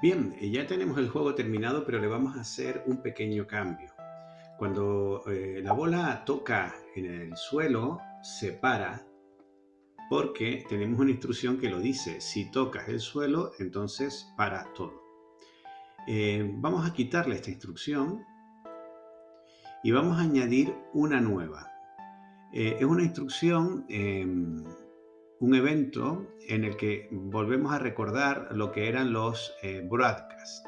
Bien, eh, ya tenemos el juego terminado, pero le vamos a hacer un pequeño cambio. Cuando eh, la bola toca en el suelo, se para porque tenemos una instrucción que lo dice. Si tocas el suelo, entonces para todo. Eh, vamos a quitarle esta instrucción y vamos a añadir una nueva. es una instrucción em, un evento en el que volvemos a recordar lo que eran los eh, broadcasts,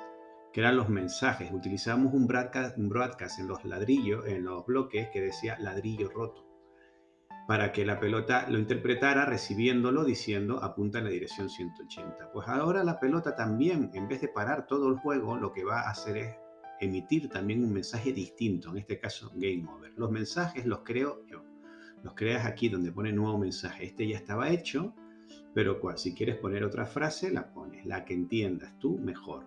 que eran los mensajes. Utilizamos un broadcast, un broadcast en los ladrillos, en los bloques, que decía ladrillo roto, para que la pelota lo interpretara recibiéndolo diciendo apunta en la dirección 180. Pues ahora la pelota también, en vez de parar todo el juego, lo que va a hacer es emitir también un mensaje distinto, en este caso Game Over. Los mensajes los creo yo los creas aquí donde pone nuevo mensaje. Este ya estaba hecho, pero cual, si quieres poner otra frase, la pones, la que entiendas tú mejor.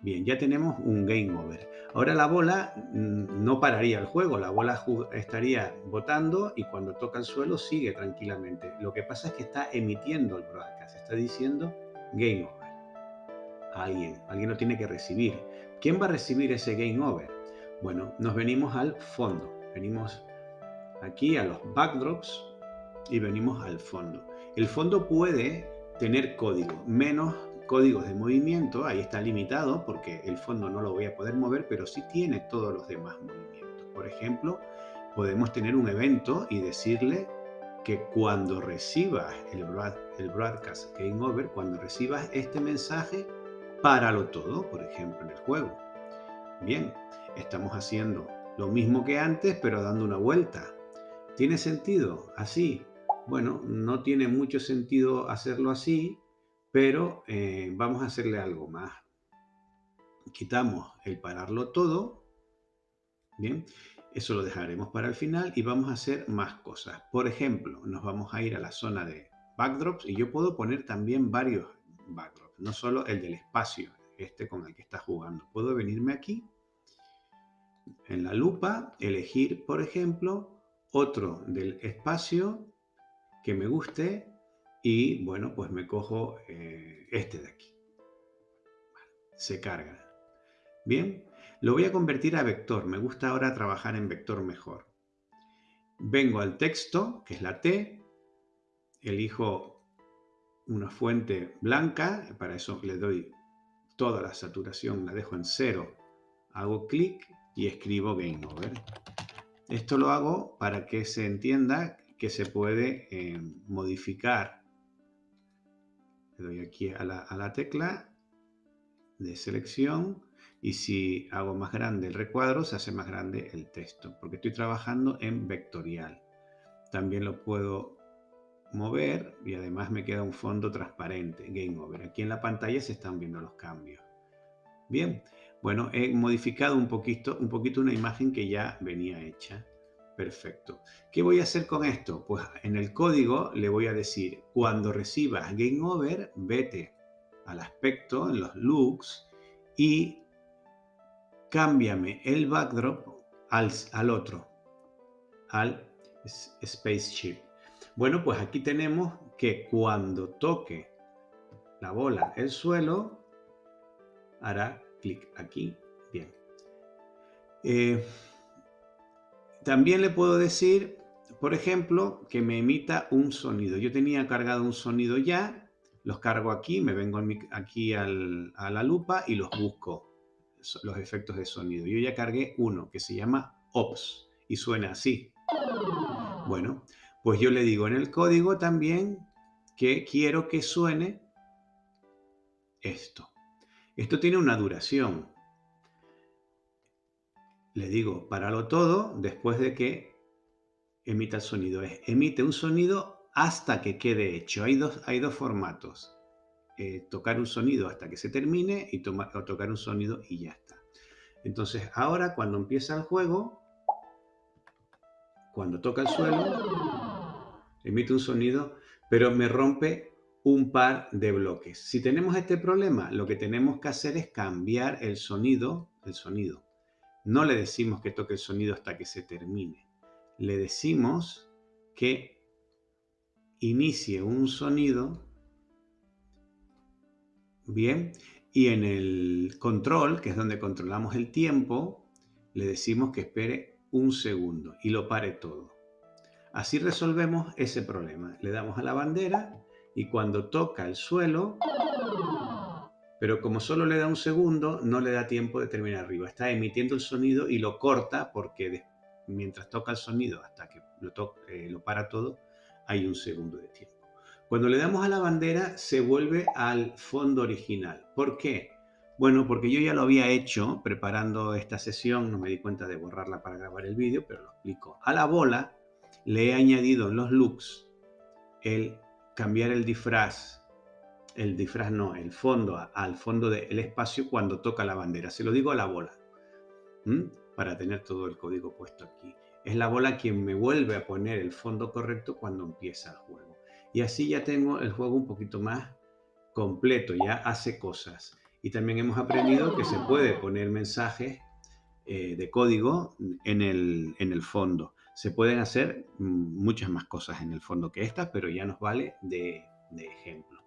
Bien, ya tenemos un game over. Ahora la bola mm, no pararía el juego, la bola estaría botando y cuando toca el suelo sigue tranquilamente. Lo que pasa es que está emitiendo el broadcast, está diciendo game over. Alguien, alguien lo tiene que recibir. ¿Quién va a recibir ese game over? Bueno, nos venimos al fondo, venimos aquí a los backdrops y venimos al fondo. El fondo puede tener código, menos códigos de movimiento, ahí está limitado porque el fondo no lo voy a poder mover, pero sí tiene todos los demás movimientos. Por ejemplo, podemos tener un evento y decirle que cuando recibas el, el broadcast game over, cuando recibas este mensaje, páralo todo, por ejemplo, en el juego. Bien, estamos haciendo lo mismo que antes, pero dando una vuelta. ¿Tiene sentido? Así. Bueno, no tiene mucho sentido hacerlo así, pero eh, vamos a hacerle algo más. Quitamos el pararlo todo. Bien, eso lo dejaremos para el final y vamos a hacer más cosas. Por ejemplo, nos vamos a ir a la zona de backdrops y yo puedo poner también varios backdrops, no solo el del espacio, este con el que está jugando. Puedo venirme aquí, en la lupa, elegir, por ejemplo, otro del espacio que me guste y bueno, pues me cojo eh, este de aquí. se carga. Bien, lo voy a convertir a vector. Me gusta ahora trabajar en vector mejor. Vengo al texto, que es la T, elijo una fuente blanca, para eso le doy toda la saturación, la dejo en cero, hago clic y escribo Game Over. Esto lo hago para que se entienda que se puede eh, modificar. Le doy aquí a la, tecla de selección y si hago más grande el recuadro se hace más grande el texto porque estoy trabajando en vectorial. También lo puedo mover y además me queda un fondo transparente, Game Over. Aquí en la pantalla se están viendo los cambios. Bien, bueno, he modificado un poquito, un poquito una imagen que ya venía hecha. Perfecto. ¿Qué voy a hacer con esto? Pues en el código le voy a decir, cuando recibas Game Over, vete al aspecto, en los looks, y cámbiame el backdrop al, al otro, al spaceship. Bueno, pues aquí tenemos que cuando toque la bola el suelo, hará clic aquí. Bien. Eh, también le puedo decir, por ejemplo, que me emita un sonido. Yo tenía cargado un sonido ya, los cargo aquí, me vengo aquí a la lupa y los busco, los efectos de sonido. Yo ya cargué uno que se llama OPS y suena así. Bueno, pues yo le digo en el código también que quiero que suene esto. Esto tiene una duración. Le digo, páralo todo después de que emita el sonido. emite un sonido hasta que quede hecho. Hay dos, hay dos formatos. Eh, tocar un sonido hasta que se termine y o tocar un sonido y ya está. Entonces ahora cuando empieza el juego, cuando toca el suelo, emite un sonido, pero me rompe un par de bloques. Si tenemos este problema, lo que tenemos que hacer es cambiar el sonido, el sonido. No le decimos que toque el sonido hasta que se termine. Le decimos que inicie un sonido, bien, Y en el control, que es donde controlamos el tiempo, le decimos que espere un segundo y lo pare todo. Así resolvemos ese problema. Le damos a la bandera y cuando toca el suelo, pero como solo le da un segundo, no le da tiempo de terminar arriba. Está emitiendo el sonido y lo corta porque mientras toca el sonido hasta que lo, eh, lo para todo, hay un segundo de tiempo. Cuando le damos a la bandera, se vuelve al fondo original. ¿Por qué? Bueno, porque yo ya lo había hecho preparando esta sesión, no me di cuenta de borrarla para grabar el vídeo, pero lo explico. A la bola le he añadido en los looks el cambiar el disfraz, el disfraz no, el fondo al fondo del espacio cuando toca la bandera. Se lo digo a la bola, para tener todo el código puesto aquí. Es la bola quien me vuelve a poner el fondo correcto cuando empieza el juego. Y así ya tengo el juego un poquito más completo, ya hace cosas. Y también hemos aprendido que se puede poner mensajes eh, de código en el, en el fondo. Se pueden hacer mm, muchas más cosas en el fondo que estas, pero ya nos vale de, de ejemplo.